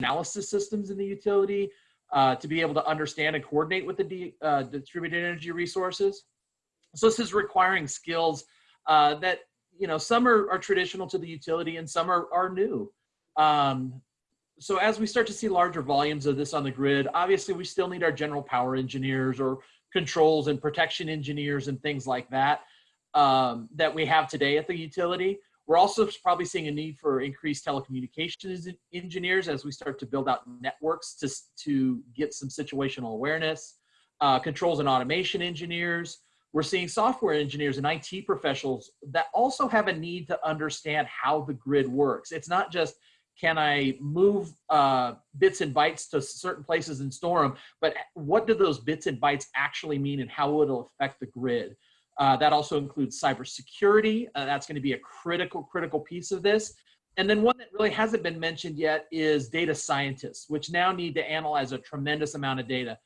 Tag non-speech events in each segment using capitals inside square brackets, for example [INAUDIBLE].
analysis systems in the utility uh, to be able to understand and coordinate with the uh, distributed energy resources. So this is requiring skills uh, that you know some are, are traditional to the utility and some are, are new. Um, so as we start to see larger volumes of this on the grid, obviously we still need our general power engineers or controls and protection engineers and things like that um, that we have today at the utility. We're also probably seeing a need for increased telecommunications engineers as we start to build out networks to, to get some situational awareness, uh, controls and automation engineers. We're seeing software engineers and IT professionals that also have a need to understand how the grid works. It's not just can I move uh, bits and bytes to certain places and store them? But what do those bits and bytes actually mean and how will it'll affect the grid? Uh, that also includes cybersecurity. Uh, that's going to be a critical, critical piece of this. And then one that really hasn't been mentioned yet is data scientists, which now need to analyze a tremendous amount of data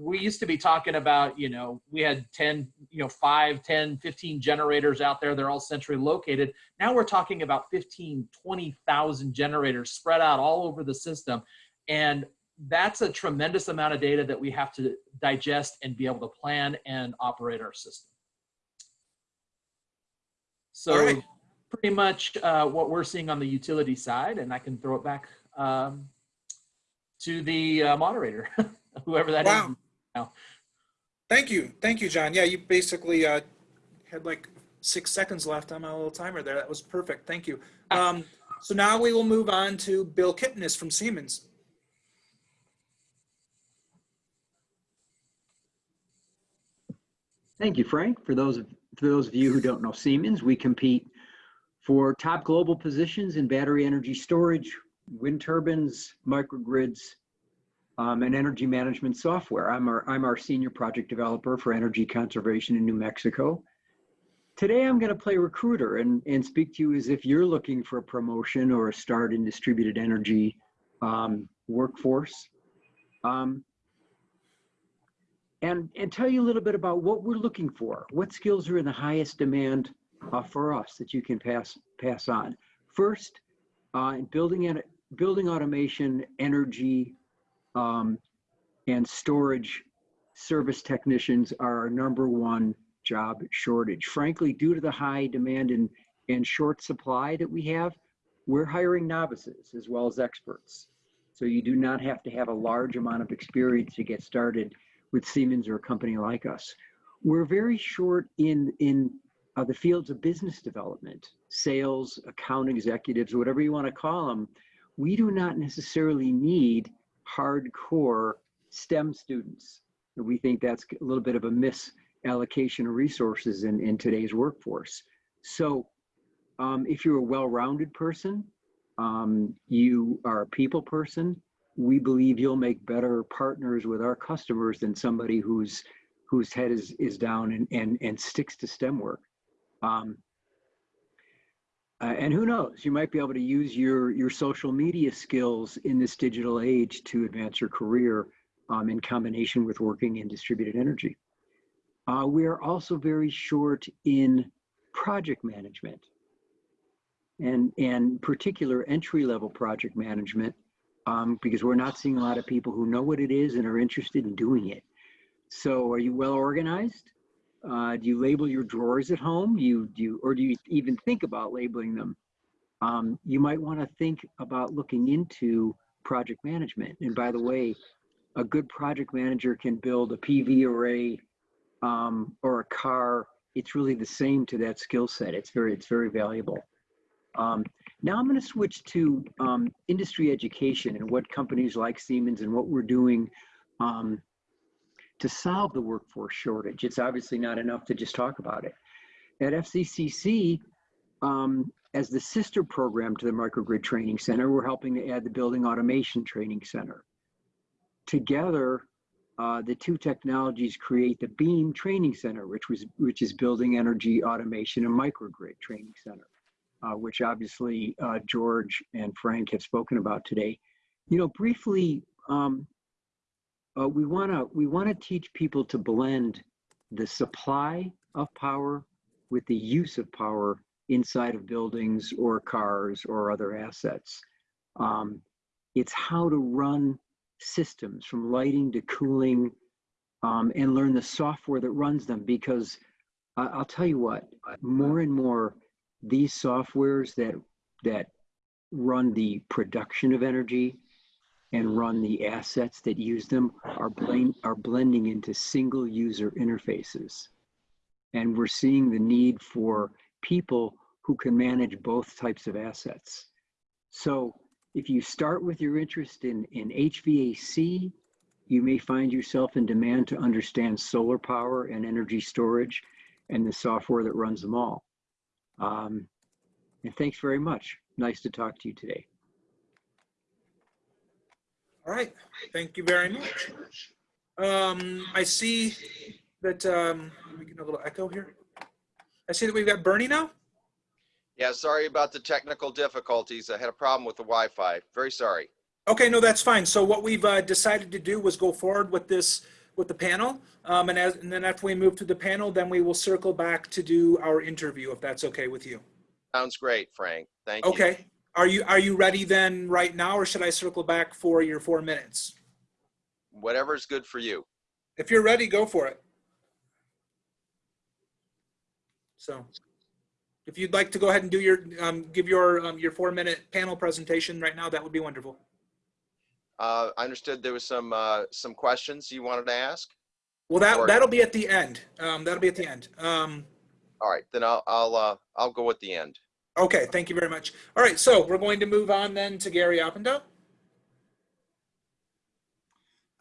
we used to be talking about, you know, we had 10, you know, 5, 10, 15 generators out there. They're all centrally located. Now we're talking about 15, 20,000 generators spread out all over the system. And that's a tremendous amount of data that we have to digest and be able to plan and operate our system. So right. pretty much uh, what we're seeing on the utility side, and I can throw it back um, to the uh, moderator, [LAUGHS] whoever that wow. is now. Thank you. Thank you, John. Yeah, you basically uh, had like six seconds left on my little timer there. That was perfect. Thank you. Um, so now we will move on to Bill Kipnis from Siemens. Thank you, Frank. For those of, for those of you who don't know Siemens, we compete for top global positions in battery energy storage, wind turbines, microgrids, um, and energy management software. I'm our, I'm our senior project developer for energy conservation in New Mexico. Today I'm going to play recruiter and, and speak to you as if you're looking for a promotion or a start in distributed energy um, workforce. Um, and, and tell you a little bit about what we're looking for. What skills are in the highest demand uh, for us that you can pass, pass on. First, uh, building, building automation, energy, um, and storage service technicians are our number one job shortage. Frankly, due to the high demand and, and short supply that we have, we're hiring novices as well as experts. So you do not have to have a large amount of experience to get started with Siemens or a company like us. We're very short in, in uh, the fields of business development, sales, account executives, whatever you want to call them. We do not necessarily need hardcore STEM students. We think that's a little bit of a misallocation of resources in, in today's workforce. So um, if you're a well-rounded person, um, you are a people person, we believe you'll make better partners with our customers than somebody whose whose head is, is down and, and, and sticks to STEM work. Um, uh, and who knows, you might be able to use your, your social media skills in this digital age to advance your career um, in combination with working in distributed energy. Uh, we are also very short in project management and, and particular entry level project management um, because we're not seeing a lot of people who know what it is and are interested in doing it. So are you well organized? Uh, do you label your drawers at home? You do, you, or do you even think about labeling them? Um, you might want to think about looking into project management. And by the way, a good project manager can build a PV array um, or a car. It's really the same to that skill set. It's very, it's very valuable. Um, now I'm going to switch to um, industry education and what companies like Siemens and what we're doing um, to solve the workforce shortage. It's obviously not enough to just talk about it. At FCCC, um, as the sister program to the Microgrid Training Center, we're helping to add the Building Automation Training Center. Together, uh, the two technologies create the BEAM Training Center, which was which is Building Energy Automation and Microgrid Training Center, uh, which obviously uh, George and Frank have spoken about today. You know, briefly, um, uh, we want to we want to teach people to blend the supply of power with the use of power inside of buildings or cars or other assets. Um, It's how to run systems from lighting to cooling um, and learn the software that runs them because I, I'll tell you what, more and more these softwares that that run the production of energy and run the assets that use them are blend, are blending into single user interfaces. And we're seeing the need for people who can manage both types of assets. So if you start with your interest in, in HVAC, you may find yourself in demand to understand solar power and energy storage and the software that runs them all. Um, and thanks very much. Nice to talk to you today. All right, thank you very much. Um, I see that, um, we get a little echo here. I see that we've got Bernie now. Yeah, sorry about the technical difficulties. I had a problem with the Wi-Fi. Very sorry. Okay, no, that's fine. So what we've uh, decided to do was go forward with this, with the panel. Um, and as, and then after we move to the panel, then we will circle back to do our interview, if that's okay with you. Sounds great, Frank. Thank you. Okay, are you, are you ready then right now, or should I circle back for your four minutes? Whatever's good for you. If you're ready, go for it. So if you'd like to go ahead and do your, um, give your, um, your four minute panel presentation right now, that would be wonderful. Uh, I understood there was some, uh, some questions you wanted to ask. Well, that, Or- that'll be at the end. Um, that'll be at the end. Um, All right, then I'll, I'll, uh, I'll go at the end. okay, thank you very much. All right, so we're going to move on then to Gary Oppendale.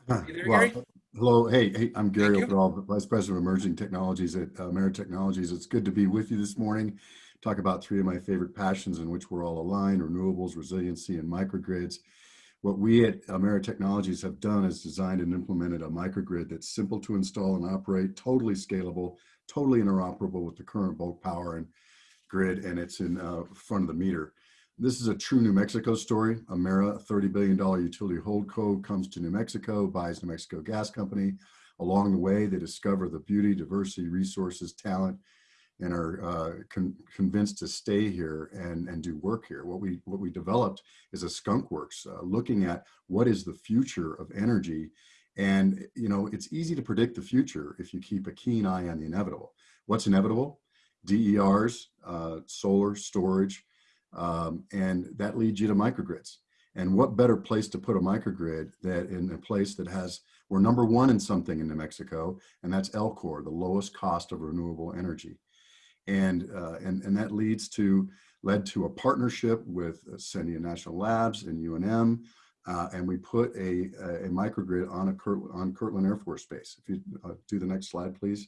Huh, there, well, Gary? Hello, hey, hey, I'm Gary you. Overall, Vice President of Emerging Technologies at uh, Emera Technologies. It's good to be with you this morning. Talk about three of my favorite passions in which we're all aligned, renewables, resiliency, and microgrids. What we at Emera Technologies have done is designed and implemented a microgrid that's simple to install and operate, totally scalable, totally interoperable with the current bulk power and grid, and it's in uh, front of the meter. This is a true New Mexico story. Emera, a $30 billion utility holdco, comes to New Mexico, buys New Mexico Gas Company. Along the way, they discover the beauty, diversity, resources, talent, and are uh, con convinced to stay here and, and do work here. What we, what we developed is a skunk works, uh, looking at what is the future of energy. And, you know, it's easy to predict the future if you keep a keen eye on the inevitable. What's inevitable? DERs, uh, solar, storage, um, and that leads you to microgrids. And what better place to put a microgrid that in a place that has, we're number one in something in New Mexico, and that's LCOR, the lowest cost of renewable energy. And, uh, and, and that leads to, led to a partnership with Sandia National Labs and UNM, uh, and we put a, a, a microgrid on, a on Kirtland Air Force Base. If you uh, do the next slide, please.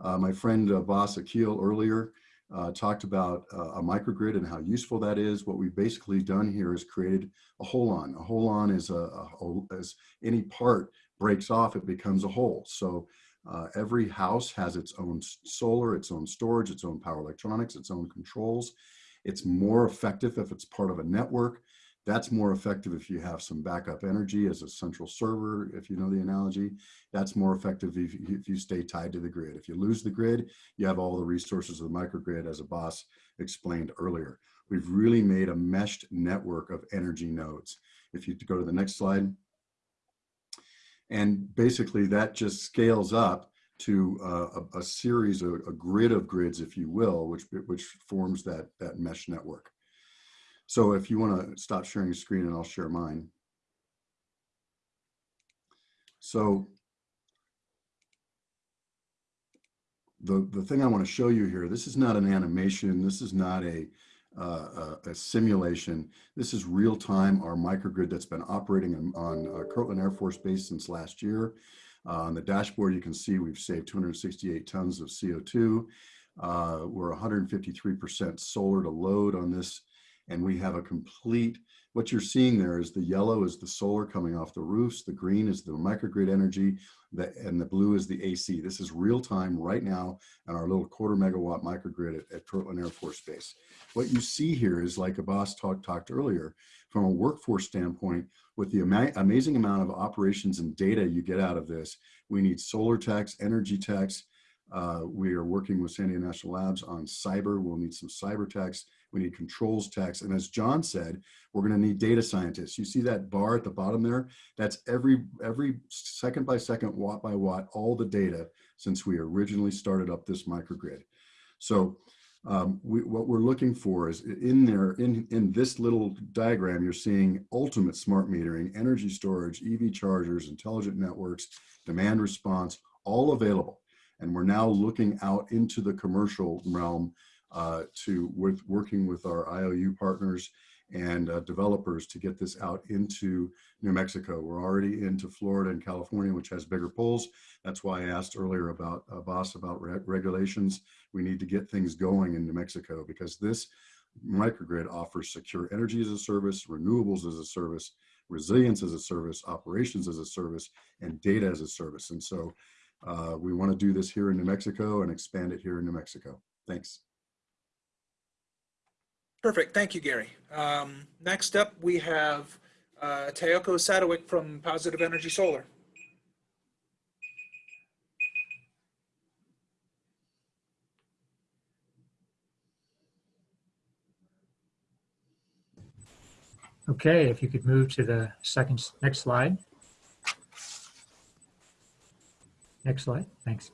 Uh, my friend uh, Voss Akil earlier uh, talked about uh, a microgrid and how useful that is. What we've basically done here is created a holon. A holon is a, a hole, as any part breaks off, it becomes a hole. So uh, every house has its own solar, its own storage, its own power electronics, its own controls. It's more effective if it's part of a network. That's more effective if you have some backup energy as a central server, if you know the analogy. That's more effective if if you stay tied to the grid. If you lose the grid, you have all the resources of the microgrid as a boss explained earlier. We've really made a meshed network of energy nodes. If you go to the next slide. And basically that just scales up to a, a series, of, a grid of grids, if you will, which, which forms that, that mesh network. So if you want to stop sharing your screen and I'll share mine. So the, the thing I want to show you here, this is not an animation. This is not a, uh, a, a simulation. This is real time, our microgrid that's been operating on, on uh, Kirtland Air Force Base since last year. Uh, on the dashboard, you can see we've saved 268 tons of CO2. Uh, we're 153% solar to load on this. And we have a complete, what you're seeing there is the yellow is the solar coming off the roofs, the green is the microgrid energy, the, and the blue is the AC. This is real time right now on our little quarter megawatt microgrid at, at Kirtland Air Force Base. What you see here is like a boss talk, talked earlier, from a workforce standpoint, with the ama amazing amount of operations and data you get out of this, we need solar techs, energy techs. Uh, we are working with Sandia National Labs on cyber. We'll need some cyber techs. We need controls techs. And as John said, we're going to need data scientists. You see that bar at the bottom there? That's every, every second by second, watt by watt, all the data since we originally started up this microgrid. So um, we, what we're looking for is in there, in, in this little diagram, you're seeing ultimate smart metering, energy storage, EV chargers, intelligent networks, demand response, all available. And we're now looking out into the commercial realm uh, to with working with our IOU partners and uh, developers to get this out into New Mexico. We're already into Florida and California, which has bigger pulls. That's why I asked earlier about uh, Boss about re regulations. We need to get things going in New Mexico because this microgrid offers secure energy as a service, renewables as a service, resilience as a service, operations as a service, and data as a service. And so uh, we want to do this here in New Mexico and expand it here in New Mexico. Thanks. Perfect. Thank you, Gary. Um, next up, we have uh, Tayoko Sadowik from Positive Energy Solar. Okay, if you could move to the second, next slide. Next slide, thanks.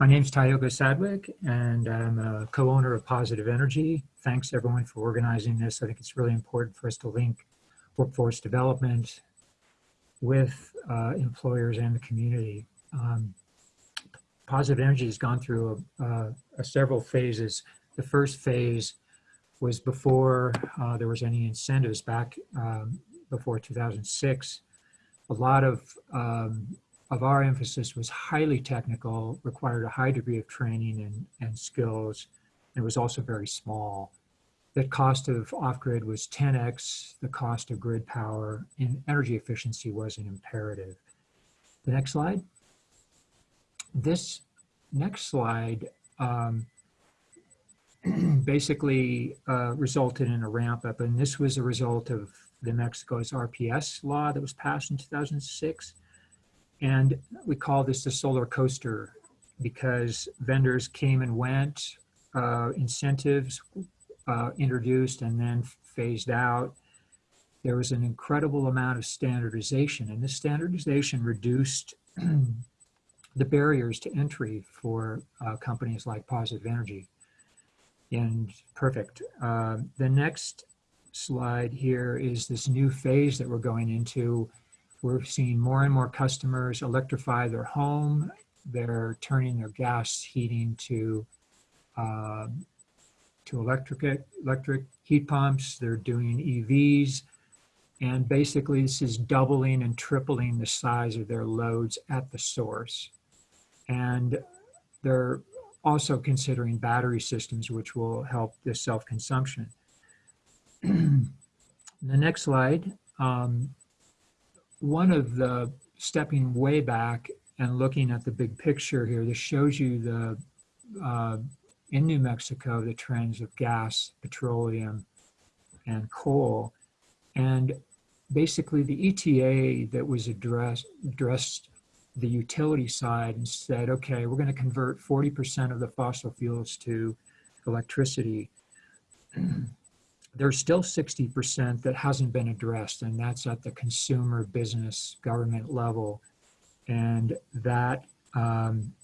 My name is Tyoga Sadwick, and I'm a co-owner of Positive Energy. Thanks everyone for organizing this. I think it's really important for us to link workforce development with uh, employers and the community. Um, Positive Energy has gone through a, a, a several phases. The first phase was before uh, there was any incentives back um, before 2006. A lot of um, of our emphasis was highly technical, required a high degree of training and, and skills, and was also very small. The cost of off-grid was 10x the cost of grid power, and energy efficiency was an imperative. The next slide. This next slide um, [CLEARS THROAT] basically uh, resulted in a ramp up, and this was a result of the Mexico's RPS law that was passed in 2006. And we call this the solar coaster because vendors came and went, uh, incentives uh, introduced and then phased out. There was an incredible amount of standardization, and this standardization reduced [CLEARS THROAT] the barriers to entry for uh, companies like Positive Energy. And perfect. Uh, the next slide here is this new phase that we're going into we're seeing more and more customers electrify their home. They're turning their gas heating to uh, to electric electric heat pumps. They're doing EVs, and basically this is doubling and tripling the size of their loads at the source. And they're also considering battery systems, which will help the self-consumption. [CLEARS THROAT] the next slide. Um, one of the stepping way back and looking at the big picture here, this shows you the, uh, in New Mexico, the trends of gas, petroleum, and coal. And basically the ETA that was addressed, addressed the utility side and said, okay, we're gonna convert 40% of the fossil fuels to electricity. There's still 60% that hasn't been addressed, and that's at the consumer, business, government level. And that, um,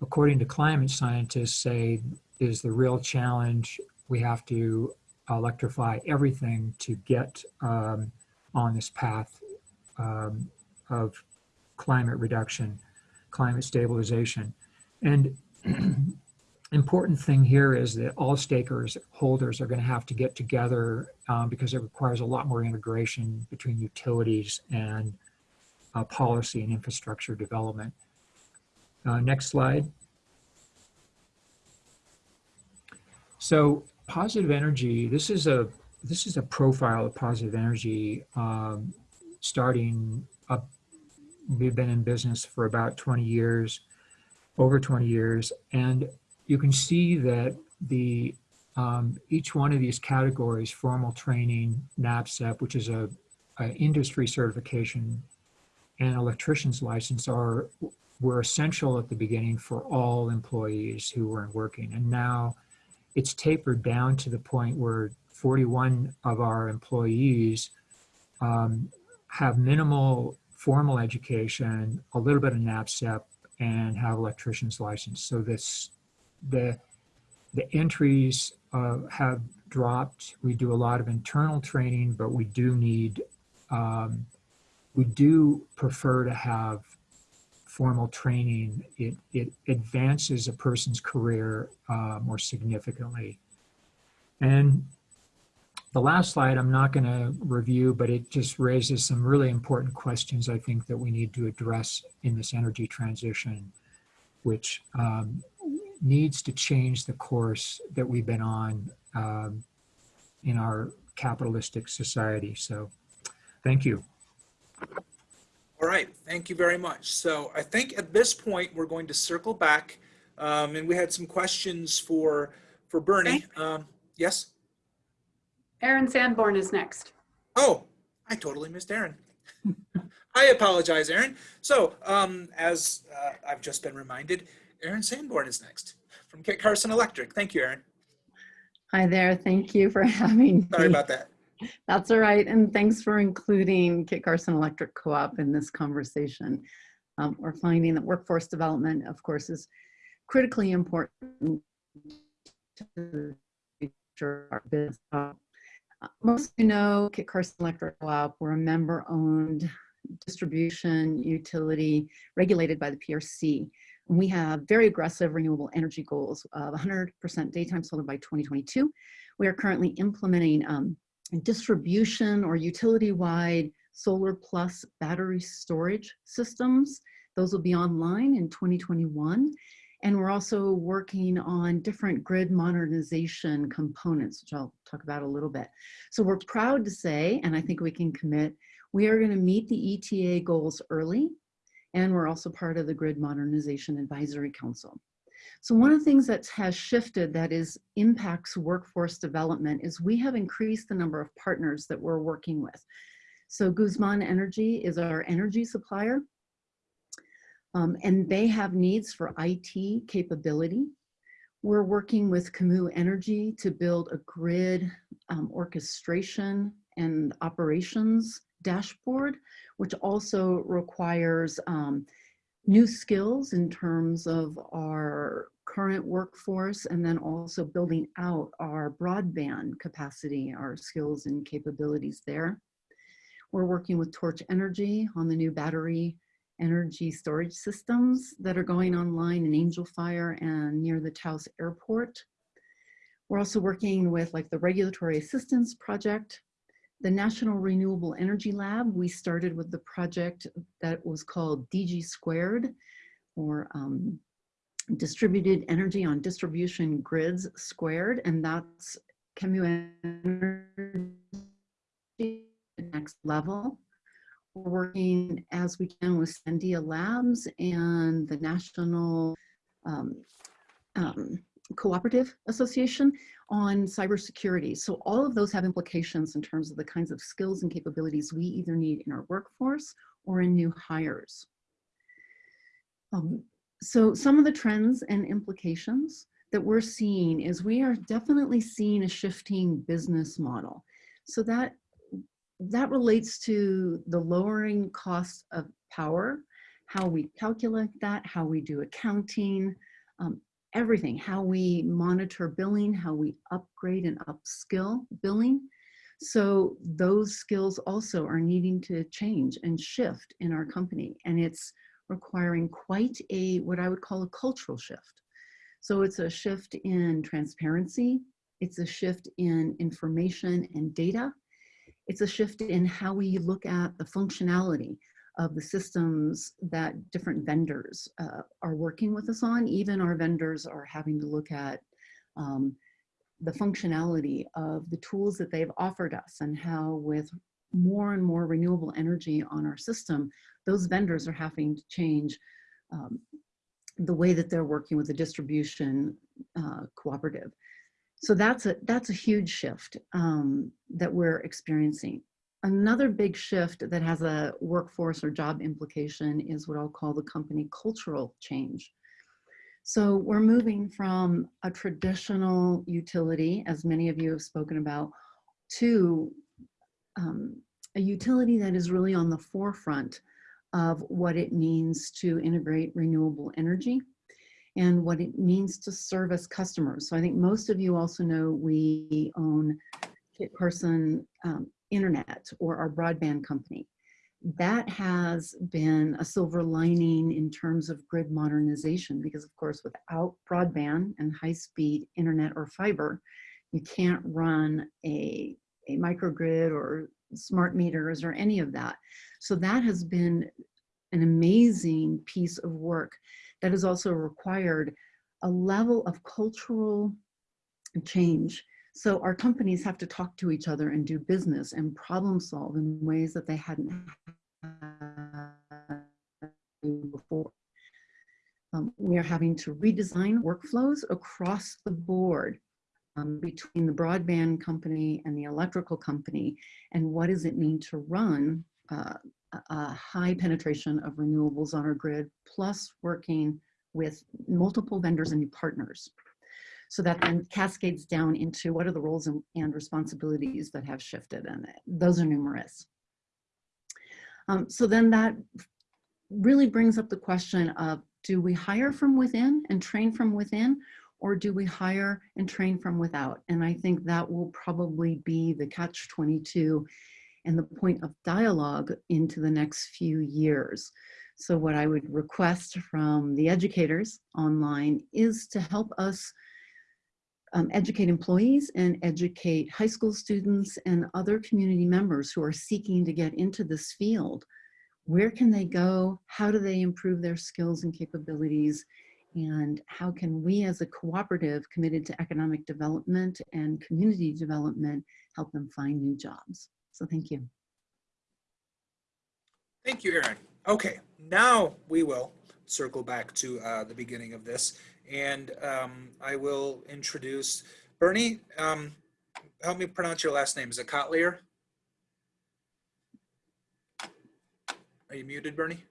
according to climate scientists, say is the real challenge. We have to electrify everything to get um, on this path um, of climate reduction, climate stabilization. And [CLEARS THROAT] important thing here is that all stakers holders are going to have to get together um, because it requires a lot more integration between utilities and uh, policy and infrastructure development. Uh, next slide. So positive energy, this is a this is a profile of positive energy um, starting up. We've been in business for about 20 years, over 20 years, and you can see that the um, each one of these categories, formal training, NABCEP, which is a, a industry certification, and electrician's license are were essential at the beginning for all employees who were working. And now it's tapered down to the point where 41 of our employees um, have minimal formal education, a little bit of NABCEP, and have electrician's license. So this, the, the entries uh, have dropped. We do a lot of internal training, but we do need, um, we do prefer to have formal training. It, it advances a person's career uh, more significantly. And the last slide I'm not going to review, but it just raises some really important questions I think that we need to address in this energy transition, which um, needs to change the course that we've been on um, in our capitalistic society. So thank you. All right, thank you very much. So I think at this point, we're going to circle back. Um, and we had some questions for, for Bernie. Um, yes? Aaron Sanborn is next. Oh, I totally missed Aaron. [LAUGHS] I apologize, Aaron. So, um, as uh, I've just been reminded, Aaron Sanborn is next from Kit Carson Electric. Thank you, Aaron. Hi there. Thank you for [LAUGHS] having Sorry about that. That's all right. And thanks for including Kit Carson Electric Co-op in this conversation. Um, we're finding that workforce development, of course, is critically important to the future of our business. Uh, Most of you know Kit Carson Electric Co-op. We're a member-owned distribution utility regulated by the PRC. We have very aggressive renewable energy goals of 100% daytime solar by 2022. We are currently implementing um, distribution or utility-wide solar plus battery storage systems. Those will be online in 2021. And we're also working on different grid modernization components, which I'll talk about a little bit. So we're proud to say, and I think we can commit, we are gonna meet the ETA goals early, and we're also part of the Grid Modernization Advisory Council. So one of the things that has shifted that is impacts workforce development is we have increased the number of partners that we're working with. So Guzman Energy is our energy supplier. Um, and they have needs for IT capability. We're working with Camus Energy to build a grid um, orchestration and operations dashboard, which also requires um, new skills in terms of our current workforce and then also building out our broadband capacity, our skills and capabilities there. We're working with Torch Energy on the new battery energy storage systems that are going online in Angel Fire and near the Taos Airport. We're also working with like the Regulatory Assistance Project, the National Renewable Energy Lab. We started with the project that was called DG Squared, or um, Distributed Energy on Distribution Grids Squared, and that's Camus Energy next level. We're working as we can with Sandia Labs and the National um, um, Cooperative Association on cybersecurity. So all of those have implications in terms of the kinds of skills and capabilities we either need in our workforce or in new hires. Um, so some of the trends and implications that we're seeing is we are definitely seeing a shifting business model. So that that relates to the lowering cost of power, how we calculate that, how we do accounting, um, everything, how we monitor billing, how we upgrade and upskill billing. So those skills also are needing to change and shift in our company. And it's requiring quite a, what I would call a cultural shift. So it's a shift in transparency. It's a shift in information and data. It's a shift in how we look at the functionality of the systems that different vendors uh, are working with us on. Even our vendors are having to look at um, the functionality of the tools that they've offered us and how with more and more renewable energy on our system, those vendors are having to change um, the way that they're working with the distribution uh, cooperative. So that's a, that's a huge shift um, that we're experiencing. Another big shift that has a workforce or job implication is what I'll call the company cultural change. So we're moving from a traditional utility, as many of you have spoken about, to um, a utility that is really on the forefront of what it means to integrate renewable energy and what it means to service customers. So I think most of you also know we own Kit Carson um, Internet or our broadband company. That has been a silver lining in terms of grid modernization because of course without broadband and high-speed internet or fiber, you can't run a, a microgrid or smart meters or any of that. So that has been an amazing piece of work that has also required a level of cultural change. So our companies have to talk to each other and do business and problem solve in ways that they hadn't had before. Um, we are having to redesign workflows across the board um, between the broadband company and the electrical company and what does it mean to run uh, a- a high penetration of renewables on our grid plus working with multiple vendors and new partners so that then cascades down into what are the roles and, and responsibilities that have shifted and those are numerous um, so then that really brings up the question of do we hire from within and train from within or do we hire and train from without? And I think that will probably be the catch 22 and the point of dialogue into the next few years. So what I would request from the educators online is to help us um, educate employees and educate high school students and other community members who are seeking to get into this field. Where can they go? How do they improve their skills and capabilities? and how can we as a cooperative committed to economic development and community development help them find new jobs. So thank you. Thank you, Erin. Okay, now we will circle back to uh, the beginning of this, and um, I will introduce Bernie. Um, help me pronounce your last name. Is it Kotlier? Are you muted, Bernie?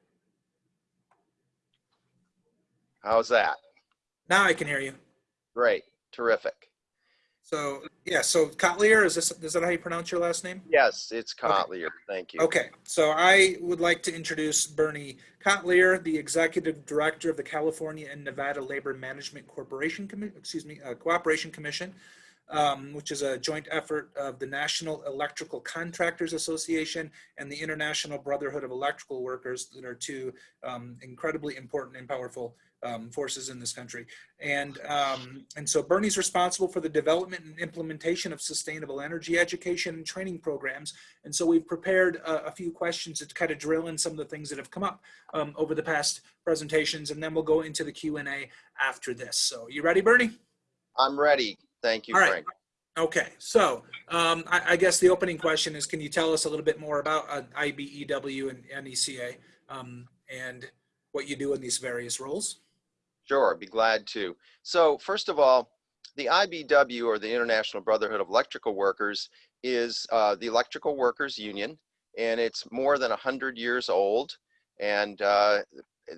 How's that? Now I can hear you. Great. Terrific. So yeah, so Kotlier, is this is that how you pronounce your last name? Yes, it's Kotlier. Thank you. Okay, so I would like to introduce Bernie Kotlier, the Executive Director of the California and Nevada Labor Management Corporation, excuse me, uh, Cooperation Commission, um, which is a joint effort of the National Electrical Contractors Association and the International Brotherhood of Electrical Workers that are two um, incredibly important and powerful um, forces in this country. And, um, and so Bernie's responsible for the development and implementation of sustainable energy education and training programs. And so we've prepared a, a few questions to kind of drill in some of the things that have come up um, over the past presentations, and then we'll go into the Q&A after this. So you ready, Bernie? I'm ready. Thank you, All right. Frank. Okay, so um, I, I guess the opening question is, can you tell us a little bit more about uh, IBEW and NECA um, and what you do in these various roles? Sure, I'd be glad to. So first of all, the IBEW or the International Brotherhood of Electrical Workers is uh, the electrical workers union and it's more than 100 years old and uh,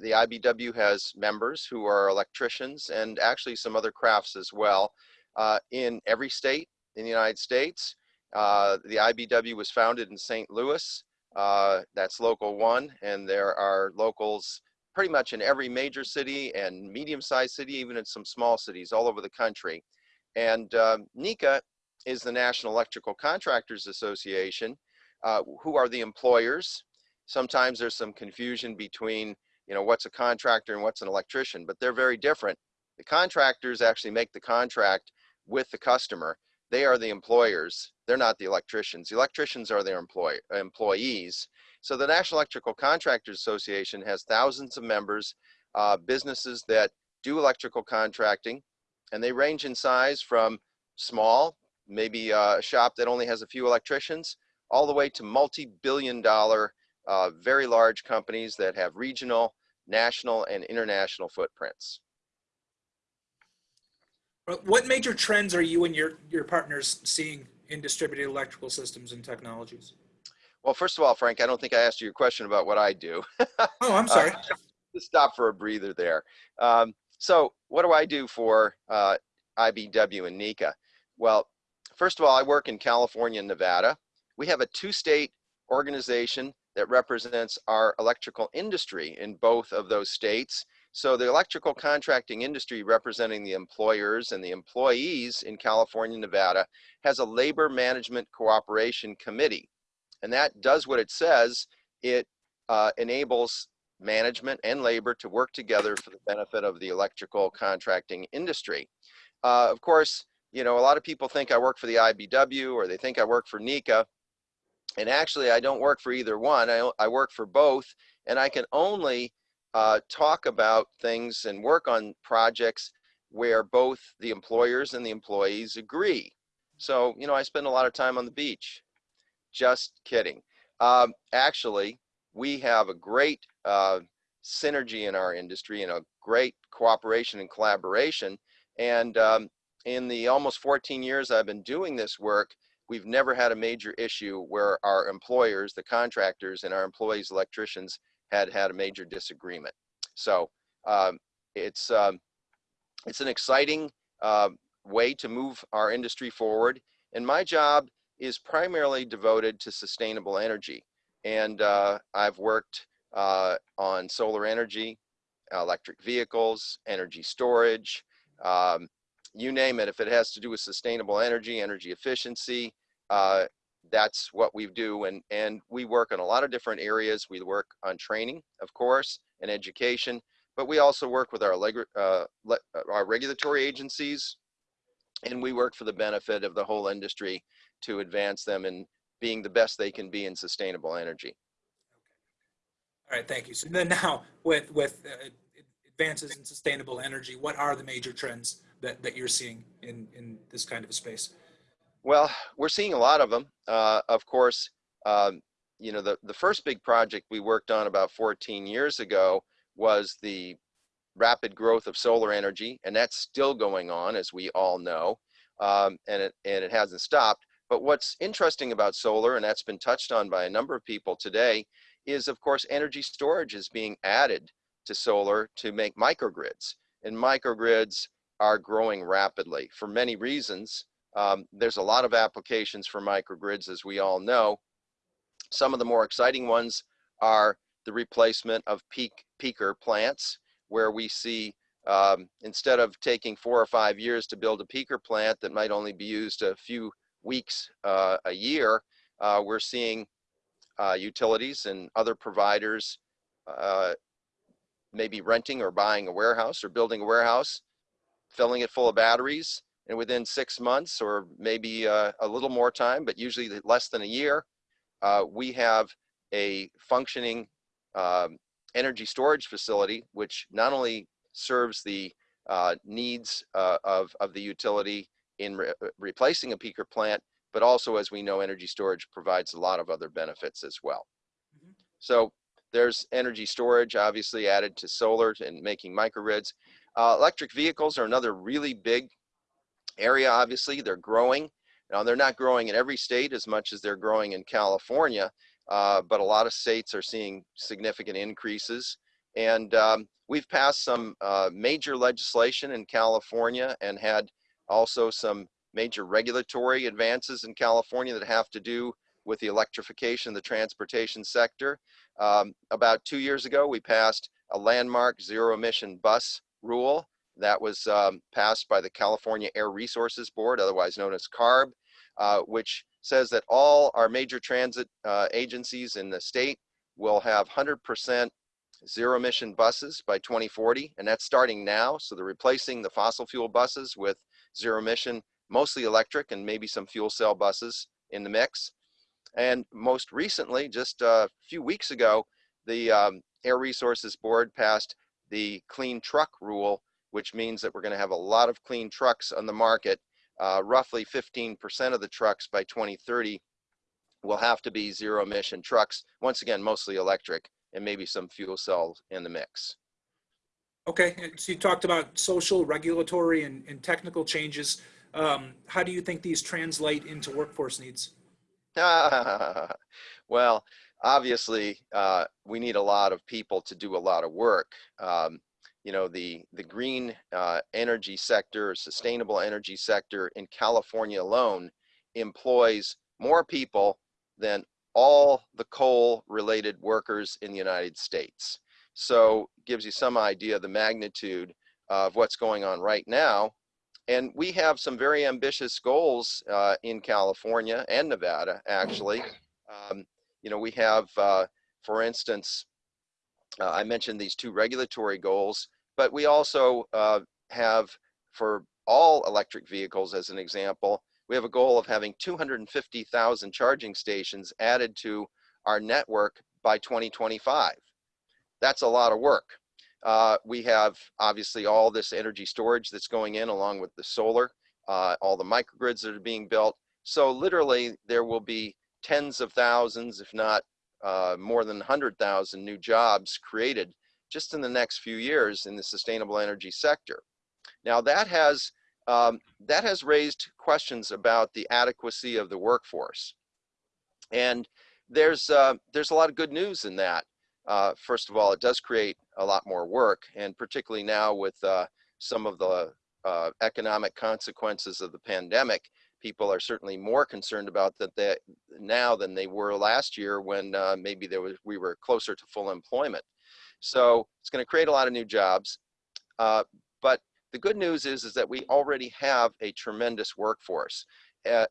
the IBEW has members who are electricians and actually some other crafts as well uh, in every state in the United States. Uh, the IBEW was founded in St. Louis. Uh, that's local one and there are locals pretty much in every major city and medium-sized city, even in some small cities all over the country. And um, NECA is the National Electrical Contractors Association, uh, who are the employers. Sometimes there's some confusion between, you know, what's a contractor and what's an electrician, but they're very different. The contractors actually make the contract with the customer. They are the employers. They're not the electricians. The electricians are their employ employees. So the National Electrical Contractors Association has thousands of members, uh, businesses that do electrical contracting, and they range in size from small, maybe uh, a shop that only has a few electricians, all the way to multi-billion dollar, uh, very large companies that have regional, national, and international footprints. Well, What major trends are you and your, your partners seeing in distributed electrical systems and technologies? Well, first of all, Frank, I don't think I asked you your question about what I do. [LAUGHS] Oh, I'm sorry. Uh, [LAUGHS] just stop for a breather there. Um, so what do I do for uh, IBEW and NECA? Well, first of all, I work in California and Nevada. We have a two-state organization that represents our electrical industry in both of those states. So the electrical contracting industry representing the employers and the employees in California Nevada has a labor management cooperation committee. And that does what it says. It uh, enables management and labor to work together for the benefit of the electrical contracting industry. Uh, of course, you know, a lot of people think I work for the IBEW or they think I work for NECA. And actually, I don't work for either one. I, I work for both. And I can only uh, talk about things and work on projects where both the employers and the employees agree. So, you know, I spend a lot of time on the beach. Just kidding. Um, actually, we have a great uh, synergy in our industry and a great cooperation and collaboration. And um, in the almost 14 years I've been doing this work, we've never had a major issue where our employers, the contractors, and our employees, electricians, had had a major disagreement. So um, it's um, it's an exciting uh, way to move our industry forward. And my job is primarily devoted to sustainable energy. And uh, I've worked uh, on solar energy, electric vehicles, energy storage, um, you name it. If it has to do with sustainable energy, energy efficiency, uh, that's what we do. And, and we work in a lot of different areas. We work on training, of course, and education, but we also work with our, uh, our regulatory agencies, and we work for the benefit of the whole industry to advance them in being the best they can be in sustainable energy. All right, thank you. So then now with, with uh, advances in sustainable energy, what are the major trends that, that you're seeing in, in this kind of a space? Well, we're seeing a lot of them. Uh, of course, um, you know, the, the first big project we worked on about 14 years ago was the rapid growth of solar energy, and that's still going on, as we all know, um, and, it, and it hasn't stopped. But what's interesting about solar, and that's been touched on by a number of people today, is of course energy storage is being added to solar to make microgrids. And microgrids are growing rapidly for many reasons. Um, there's a lot of applications for microgrids, as we all know. Some of the more exciting ones are the replacement of peak peaker plants, where we see um, instead of taking four or five years to build a peaker plant that might only be used a few weeks uh, a year, uh, we're seeing uh, utilities and other providers uh, maybe renting or buying a warehouse or building a warehouse, filling it full of batteries, and within six months or maybe uh, a little more time, but usually less than a year, uh, we have a functioning um, energy storage facility, which not only serves the uh, needs uh, of, of the utility in re replacing a peaker plant, but also, as we know, energy storage provides a lot of other benefits as well. Mm -hmm. So there's energy storage, obviously added to solar and making microgrids. Uh, electric vehicles are another really big area, obviously. They're growing. Now, they're not growing in every state as much as they're growing in California, uh, but a lot of states are seeing significant increases. And um, we've passed some uh, major legislation in California and had also some major regulatory advances in California that have to do with the electrification of the transportation sector. Um, about two years ago, we passed a landmark zero emission bus rule that was um, passed by the California Air Resources Board, otherwise known as CARB, uh, which says that all our major transit uh, agencies in the state will have 100% zero emission buses by 2040, and that's starting now. So they're replacing the fossil fuel buses with zero emission, mostly electric and maybe some fuel cell buses in the mix. And most recently, just a few weeks ago, the um, Air Resources Board passed the clean truck rule, which means that we're going to have a lot of clean trucks on the market. Uh, roughly 15% of the trucks by 2030 will have to be zero emission trucks. Once again, mostly electric and maybe some fuel cells in the mix. Okay, so you talked about social, regulatory, and, and technical changes. Um, how do you think these translate into workforce needs? [LAUGHS] well, obviously, uh, we need a lot of people to do a lot of work. Um, you know, the, the green uh, energy sector, sustainable energy sector in California alone employs more people than all the coal related workers in the United States. So gives you some idea of the magnitude of what's going on right now. And we have some very ambitious goals uh, in California and Nevada, actually. Um, you know, we have, uh, for instance, uh, I mentioned these two regulatory goals, but we also uh, have for all electric vehicles, as an example, we have a goal of having 250,000 charging stations added to our network by 2025. That's a lot of work. Uh, we have obviously all this energy storage that's going in along with the solar, uh, all the microgrids that are being built. So literally there will be tens of thousands, if not uh, more than 100,000 new jobs created just in the next few years in the sustainable energy sector. Now that has um, that has raised questions about the adequacy of the workforce, and there's uh, there's a lot of good news in that. Uh, first of all, it does create a lot more work, and particularly now with uh, some of the uh, economic consequences of the pandemic, people are certainly more concerned about that they, now than they were last year when uh, maybe there was we were closer to full employment. So it's going to create a lot of new jobs. Uh, but the good news is, is that we already have a tremendous workforce. Uh,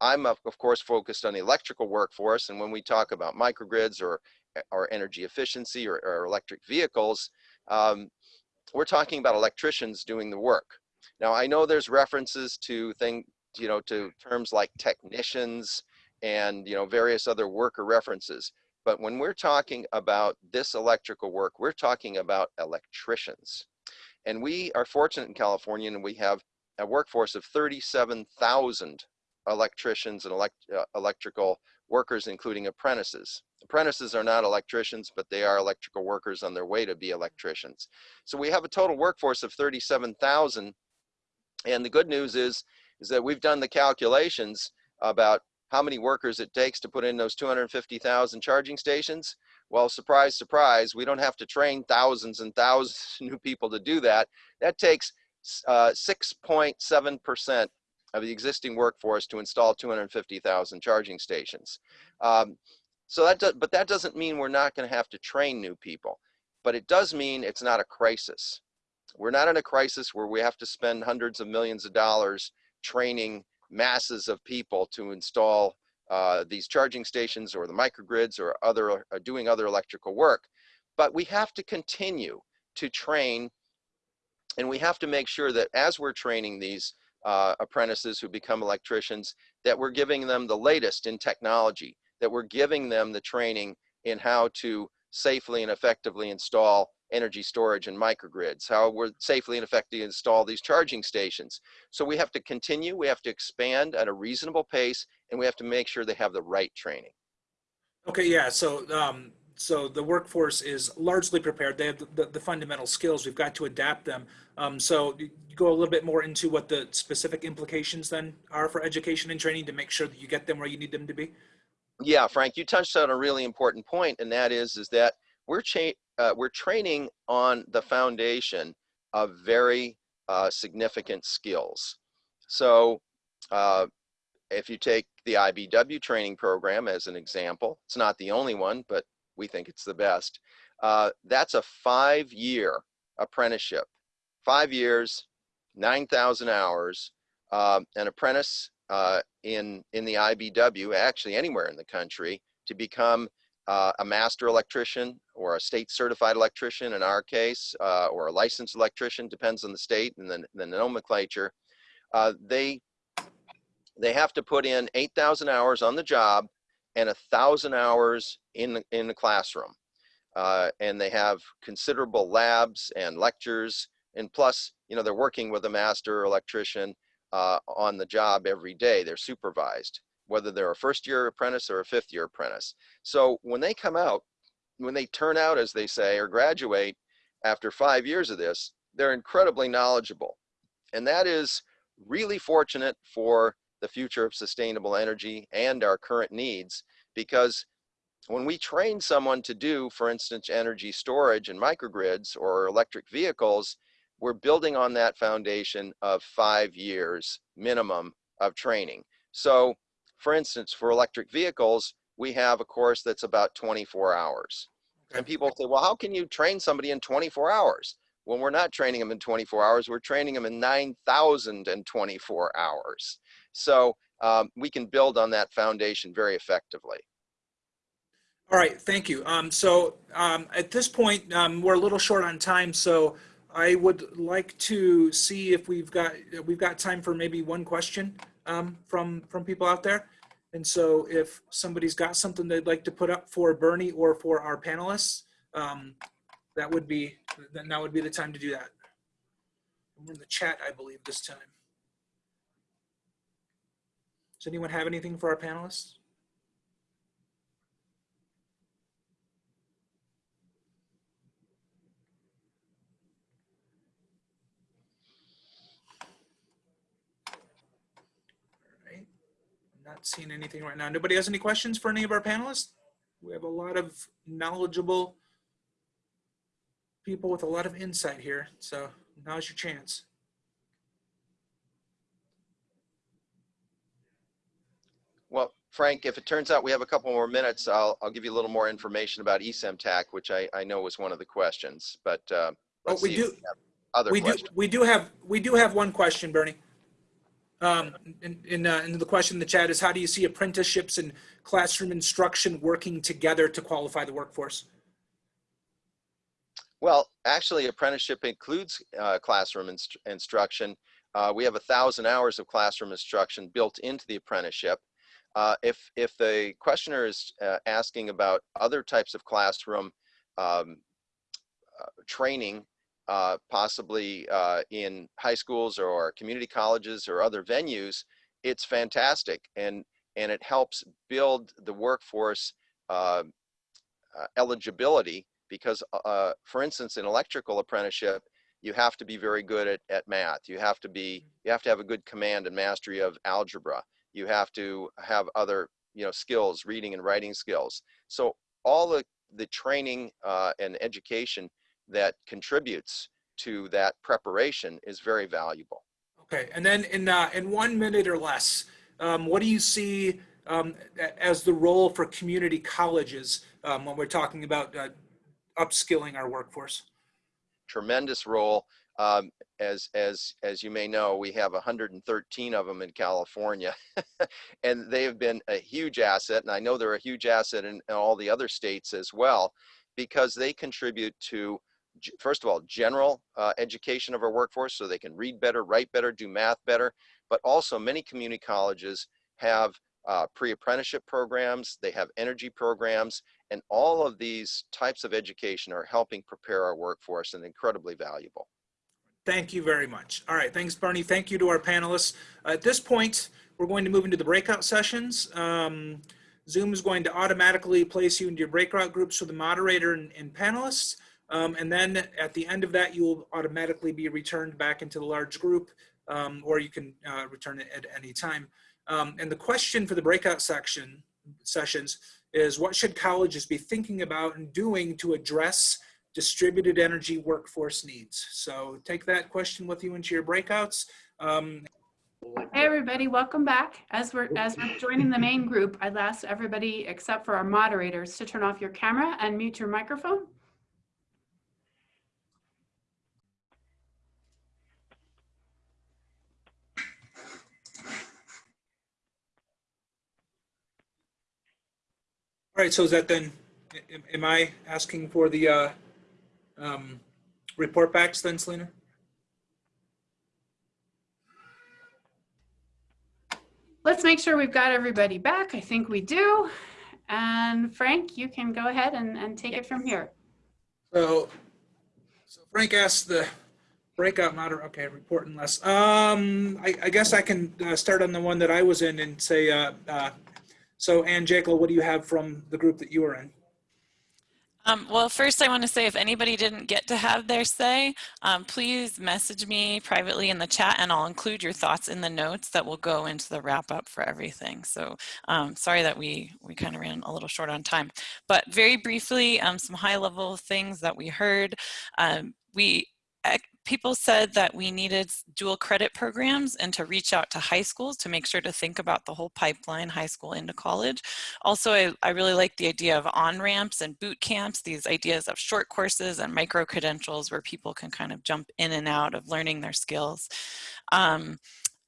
I'm of course focused on the electrical workforce. And when we talk about microgrids or, or energy efficiency or, or electric vehicles, um, we're talking about electricians doing the work. Now I know there's references to thing, you know, to terms like technicians and, you know, various other worker references. But when we're talking about this electrical work, we're talking about electricians. And we are fortunate in California and we have a workforce of 37,000 electricians and elect, uh, electrical workers, including apprentices. Apprentices are not electricians, but they are electrical workers on their way to be electricians. So we have a total workforce of 37,000. And the good news is, is that we've done the calculations about how many workers it takes to put in those 250,000 charging stations. Well, surprise, surprise, we don't have to train thousands and thousands of [LAUGHS] new people to do that. That takes 6.7% uh, of the existing workforce to install 250,000 charging stations. Um, so that, but that doesn't mean we're not going to have to train new people, but it does mean it's not a crisis. We're not in a crisis where we have to spend hundreds of millions of dollars training masses of people to install uh, these charging stations or the microgrids or other uh, doing other electrical work. But we have to continue to train and we have to make sure that as we're training these uh, apprentices who become electricians, that we're giving them the latest in technology, that we're giving them the training in how to safely and effectively install energy storage and microgrids, how we're safely and effectively install these charging stations. So we have to continue, we have to expand at a reasonable pace, and we have to make sure they have the right training. Okay, yeah, so um, so the workforce is largely prepared. They have the, the, the fundamental skills. We've got to adapt them. Um, so go a little bit more into what the specific implications then are for education and training to make sure that you get them where you need them to be. Yeah, Frank, you touched on a really important point, and that is is that we're uh, we're training on the foundation of very uh, significant skills. So uh, if you take the IBEW training program as an example, it's not the only one, but we think it's the best. Uh, that's a five-year apprenticeship, five years, 9,000 hours. Um, an apprentice uh, in in the IBEW, actually anywhere in the country, to become uh, a master electrician or a state certified electrician in our case, uh, or a licensed electrician, depends on the state and the, the nomenclature, uh, they, they have to put in 8,000 hours on the job and a thousand hours in the, in the classroom. Uh, and they have considerable labs and lectures and plus, you know, they're working with a master electrician uh, on the job every day. They're supervised whether they're a first year apprentice or a fifth year apprentice. So when they come out, when they turn out, as they say, or graduate after five years of this, they're incredibly knowledgeable. And that is really fortunate for the future of sustainable energy and our current needs because when we train someone to do, for instance, energy storage and microgrids or electric vehicles, we're building on that foundation of five years minimum of training. So, for instance, for electric vehicles, we have a course that's about 24 hours. And people say, well, how can you train somebody in 24 hours? When we're not training them in 24 hours, we're training them in 9,024 hours. So um, we can build on that foundation very effectively. All right, thank you. Um, so um, at this point, um, we're a little short on time, so I would like to see if we've got we've got time for maybe one question um, from from people out there. And so if somebody's got something they'd like to put up for Bernie or for our panelists, um, that would be then now would be the time to do that. We're in the chat, I believe, this time. Does anyone have anything for our panelists? Not seeing anything right now. Nobody has any questions for any of our panelists? We have a lot of knowledgeable people with a lot of insight here. So now's your chance. Well, Frank, if it turns out we have a couple more minutes, I'll, I'll give you a little more information about eSemTac, which I, I know was one of the questions, but uh, Oh, let's we see if do, we have other we do, questions. we do have, we do have one question, Bernie. Um, in, in, uh, and the question in the chat is, how do you see apprenticeships and classroom instruction working together to qualify the workforce? Well, actually, apprenticeship includes uh, classroom inst- instruction. Uh, we have a thousand hours of classroom instruction built into the apprenticeship. Uh, if if the questioner is uh, asking about other types of classroom um, uh, training, uh, possibly uh, in high schools or community colleges or other venues, it's fantastic and and it helps build the workforce uh, uh, eligibility because uh, for instance in electrical apprenticeship you have to be very good at, at math. You have to be you have to have a good command and mastery of algebra. You have to have other you know skills reading and writing skills. So all the the training uh, and education that contributes to that preparation is very valuable Okay, and then in, uh, in one minute or less, um, what do you see um, as the role for community colleges um, when we're talking about uh, upskilling our workforce? tremendous role. Um, as as as you may know, we have 113 of them in California, [LAUGHS] and they have been a huge asset. And I know they're a huge asset in, in all the other states as well, because they contribute to first of all general uh, education of our workforce, so they can read better, write better, do math better. But also, many community colleges have uh, pre-apprenticeship programs. They have energy programs, and all of these types of education are helping prepare our workforce and incredibly valuable. Thank you very much. All right, thanks, Bernie. Thank you to our panelists. At this point, we're going to move into the breakout sessions. Um, Zoom is going to automatically place you into your breakout groups with the moderator and, and panelists. Um, and then at the end of that, you will automatically be returned back into the large group, um, or you can uh, return it at any time. Um, and the question for the breakout section sessions is what should colleges be thinking about and doing to address distributed energy workforce needs. So take that question with you into your breakouts. Um, Hey, everybody, welcome back. As we're, as we're joining the main group, I'd ask everybody except for our moderators to turn off your camera and mute your microphone. All right, so is that then, am, am I asking for the uh, um, report backs then, Selena? Let's make sure we've got everybody back. I think we do. And Frank, you can go ahead and, and take it from here. So, so Frank asked the breakout moder, okay, report and less. Um, I, I guess I can uh, start on the one that I was in and say, uh, uh, so Ann Jekyll, what do you have from the group that you were in? Um, well, first I want to say if anybody didn't get to have their say, um, please message me privately in the chat and I'll include your thoughts in the notes that will go into the wrap up for everything. So um, sorry that we, we kind of ran a little short on time, but very briefly, um, some high level things that we heard. Um, we people said that we needed dual credit programs and to reach out to high schools to make sure to think about the whole pipeline, high school into college. Also, I, I really like the idea of on-ramps and boot camps, these ideas of short courses and micro-credentials where people can kind of jump in and out of learning their skills. Um,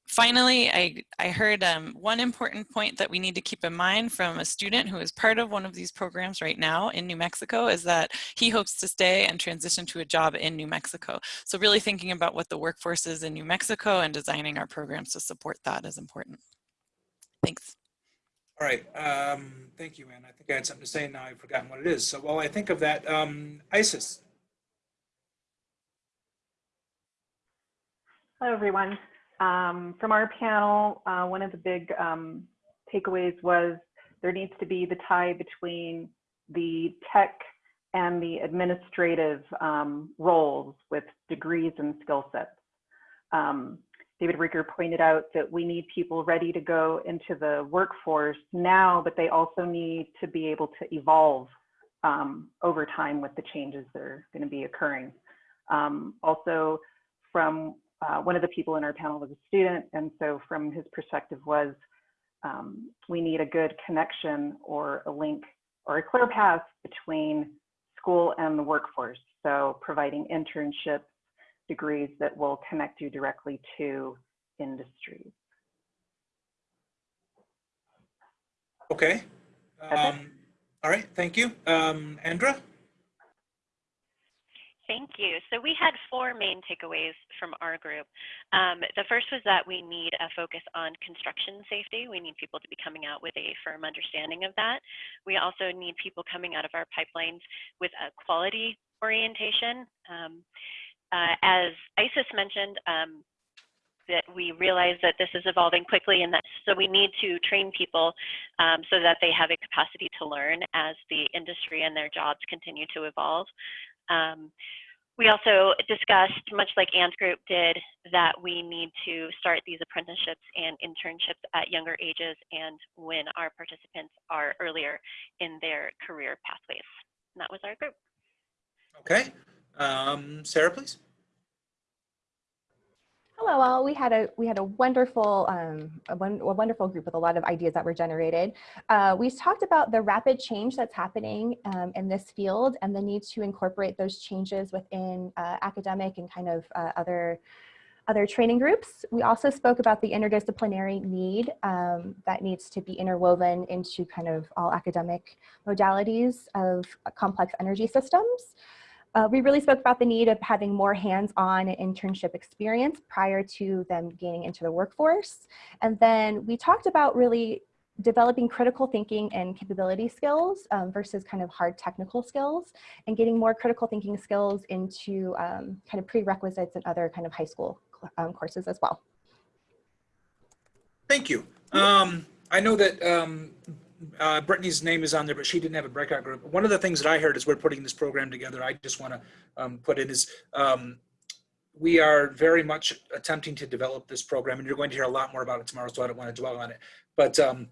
Finally, I, I heard um, one important point that we need to keep in mind from a student who is part of one of these programs right now in New Mexico is that he hopes to stay and transition to a job in New Mexico. So really thinking about what the workforce is in New Mexico and designing our programs to support that is important. Thanks. All right, um, thank you, Anne. I think I had something to say and now I've forgotten what it is. So while I think of that, um, Isis. Hello, everyone. Um, from our panel, uh, one of the big um, takeaways was there needs to be the tie between the tech and the administrative um, roles with degrees and skill sets. Um, David Rieger pointed out that we need people ready to go into the workforce now, but they also need to be able to evolve um, over time with the changes that are going to be occurring. Um, also, from uh, one of the people in our panel was a student, and so from his perspective was um, we need a good connection or a link or a clear path between school and the workforce. So providing internships, degrees that will connect you directly to industries. Okay. Um, all right, thank you. Um, Andra? Thank you. So we had four main takeaways from our group. Um, the first was that we need a focus on construction safety. We need people to be coming out with a firm understanding of that. We also need people coming out of our pipelines with a quality orientation. Um, uh, as Isis mentioned, um, that we realize that this is evolving quickly and that so we need to train people um, so that they have a capacity to learn as the industry and their jobs continue to evolve. Um, we also discussed, much like Ann's group did, that we need to start these apprenticeships and internships at younger ages and when our participants are earlier in their career pathways. And that was our group. Okay. Um, Sarah, please. Hello all. We had a we had a wonderful um, a, a wonderful group with a lot of ideas that were generated. Uh, we talked about the rapid change that's happening um, in this field and the need to incorporate those changes within uh, academic and kind of uh, other other training groups. We also spoke about the interdisciplinary need um, that needs to be interwoven into kind of all academic modalities of complex energy systems. Uh, we really spoke about the need of having more hands-on internship experience prior to them gaining into the workforce. And then we talked about really developing critical thinking and capability skills um, versus kind of hard technical skills and getting more critical thinking skills into um, kind of prerequisites and other kind of high school um, courses as well. Thank you. Um, I know that um, uh, Brittany's name is on there, but she didn't have a breakout group. One of the things that I heard as we're putting this program together, I just want to um, put in is um, we are very much attempting to develop this program, and you're going to hear a lot more about it tomorrow, so I don't want to dwell on it. But um,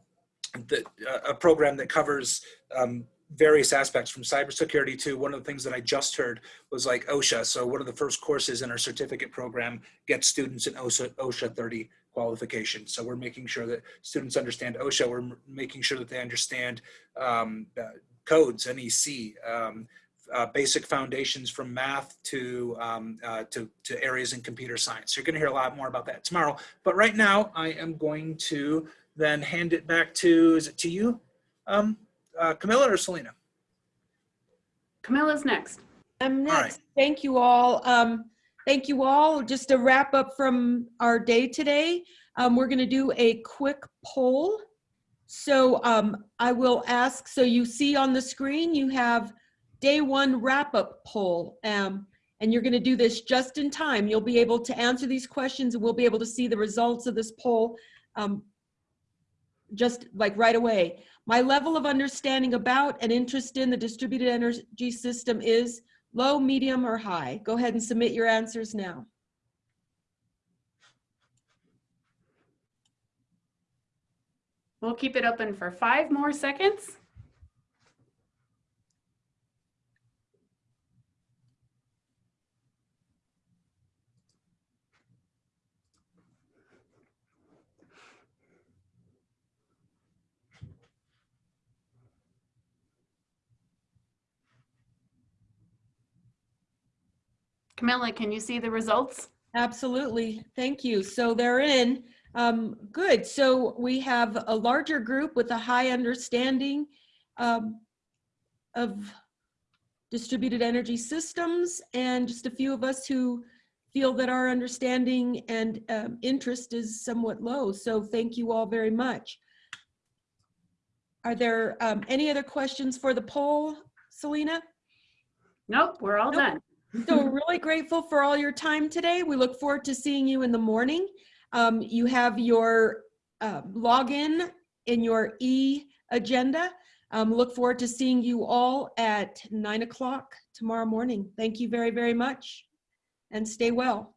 the, uh, a program that covers um, various aspects from cybersecurity to one of the things that I just heard was like OSHA. So one of the first courses in our certificate program gets students in OSHA, OSHA 30 qualification. So we're making sure that students understand OSHA. We're making sure that they understand um, uh, codes, NEC, um, uh, basic foundations from math to, um, uh, to, to areas in computer science. So you're gonna hear a lot more about that tomorrow. But right now I am going to then hand it back to, is it to you, um, uh, Camilla or Selena? Camilla's next. I'm next. right. Thank you all. Um, Thank you all. Just a wrap up from our day today. Um, we're going to do a quick poll. So um, I will ask, so you see on the screen, you have day one wrap up poll. Um, and you're going to do this just in time. You'll be able to answer these questions and we'll be able to see the results of this poll um, just like right away. My level of understanding about and interest in the distributed energy system is low, medium, or high. Go ahead and submit your answers now. We'll keep it open for five more seconds. Camilla, can you see the results? Absolutely. Thank you. So they're in. Um, good. So we have a larger group with a high understanding um, of distributed energy systems and just a few of us who feel that our understanding and um, interest is somewhat low. So thank you all very much. Are there um, any other questions for the poll, Selena? Nope, we're all Nope. done. So really grateful for all your time today. We look forward to seeing you in the morning. Um, you have your uh, login in your e-agenda. Um, look forward to seeing you all at nine o'clock tomorrow morning. Thank you very, very much and stay well.